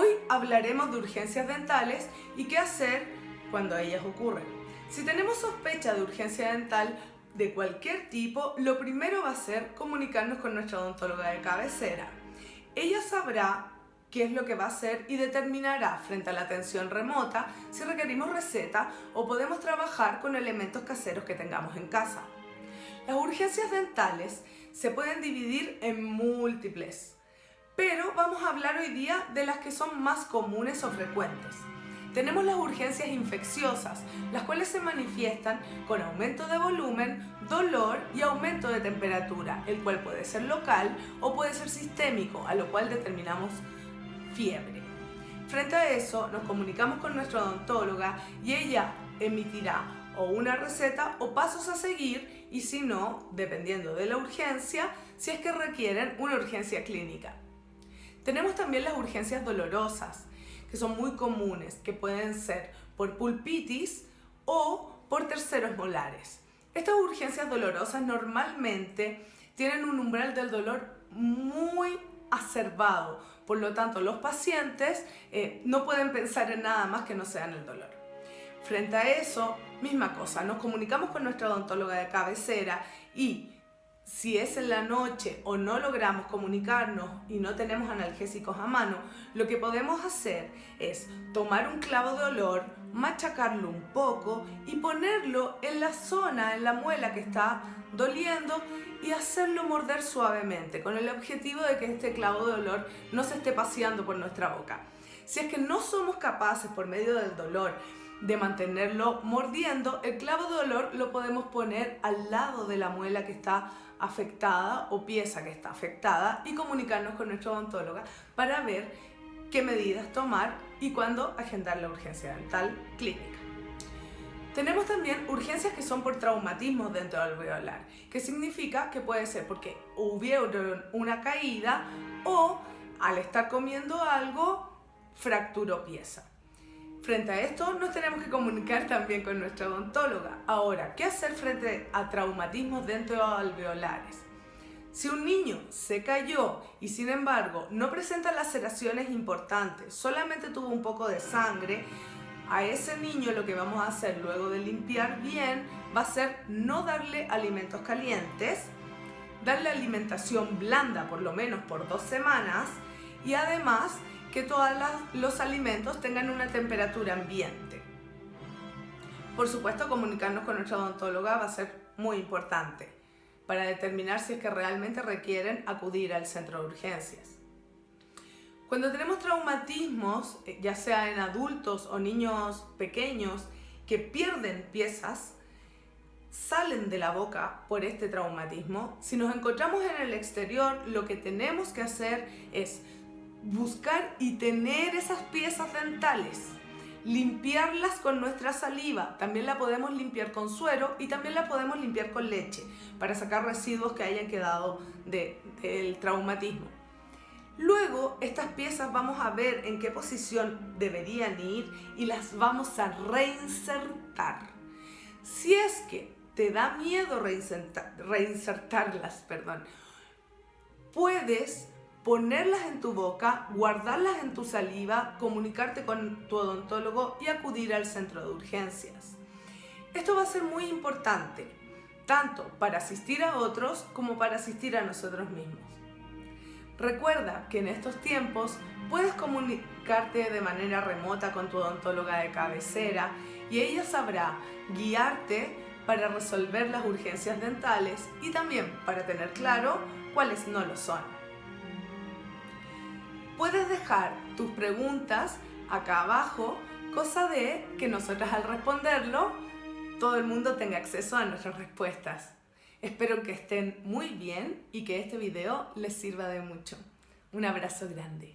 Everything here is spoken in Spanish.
Hoy hablaremos de urgencias dentales y qué hacer cuando ellas ocurren. Si tenemos sospecha de urgencia dental de cualquier tipo, lo primero va a ser comunicarnos con nuestra odontóloga de cabecera. Ella sabrá qué es lo que va a hacer y determinará frente a la atención remota si requerimos receta o podemos trabajar con elementos caseros que tengamos en casa. Las urgencias dentales se pueden dividir en múltiples, pero vamos a hablar hoy día de las que son más comunes o frecuentes. Tenemos las urgencias infecciosas, las cuales se manifiestan con aumento de volumen, dolor y aumento de temperatura, el cual puede ser local o puede ser sistémico, a lo cual determinamos fiebre. Frente a eso, nos comunicamos con nuestra odontóloga y ella emitirá o una receta o pasos a seguir y si no, dependiendo de la urgencia, si es que requieren una urgencia clínica. Tenemos también las urgencias dolorosas, que son muy comunes, que pueden ser por pulpitis o por terceros molares. Estas urgencias dolorosas normalmente tienen un umbral del dolor muy acervado, por lo tanto los pacientes eh, no pueden pensar en nada más que no sea en el dolor. Frente a eso, misma cosa, nos comunicamos con nuestra odontóloga de cabecera y si es en la noche o no logramos comunicarnos y no tenemos analgésicos a mano, lo que podemos hacer es tomar un clavo de olor, machacarlo un poco y ponerlo en la zona, en la muela que está doliendo y hacerlo morder suavemente con el objetivo de que este clavo de olor no se esté paseando por nuestra boca. Si es que no somos capaces por medio del dolor de mantenerlo mordiendo, el clavo de olor lo podemos poner al lado de la muela que está afectada o pieza que está afectada y comunicarnos con nuestra odontóloga para ver qué medidas tomar y cuándo agendar la urgencia dental clínica. Tenemos también urgencias que son por traumatismos dentro del alveolar, que significa que puede ser porque hubieron una caída o al estar comiendo algo fracturó pieza. Frente a esto nos tenemos que comunicar también con nuestra odontóloga. Ahora, ¿qué hacer frente a traumatismos dentro de alveolares? Si un niño se cayó y sin embargo no presenta laceraciones importantes, solamente tuvo un poco de sangre, a ese niño lo que vamos a hacer luego de limpiar bien va a ser no darle alimentos calientes, darle alimentación blanda por lo menos por dos semanas y además que todos los alimentos tengan una temperatura ambiente. Por supuesto, comunicarnos con nuestra odontóloga va a ser muy importante para determinar si es que realmente requieren acudir al centro de urgencias. Cuando tenemos traumatismos, eh, ya sea en adultos o niños pequeños que pierden piezas, salen de la boca por este traumatismo, si nos encontramos en el exterior, lo que tenemos que hacer es buscar y tener esas piezas dentales, limpiarlas con nuestra saliva, también la podemos limpiar con suero y también la podemos limpiar con leche para sacar residuos que hayan quedado del traumatismo. Luego estas piezas vamos a ver en qué posición deberían ir y las vamos a reinsertar. Si es que te da miedo reinsertarlas, perdón, puedes ponerlas en tu boca, guardarlas en tu saliva, comunicarte con tu odontólogo y acudir al centro de urgencias. Esto va a ser muy importante, tanto para asistir a otros como para asistir a nosotros mismos. Recuerda que en estos tiempos puedes comunicarte de manera remota con tu odontóloga de cabecera y ella sabrá guiarte para resolver las urgencias dentales y también para tener claro cuáles no lo son. Puedes dejar tus preguntas acá abajo, cosa de que nosotras al responderlo, todo el mundo tenga acceso a nuestras respuestas. Espero que estén muy bien y que este video les sirva de mucho. Un abrazo grande.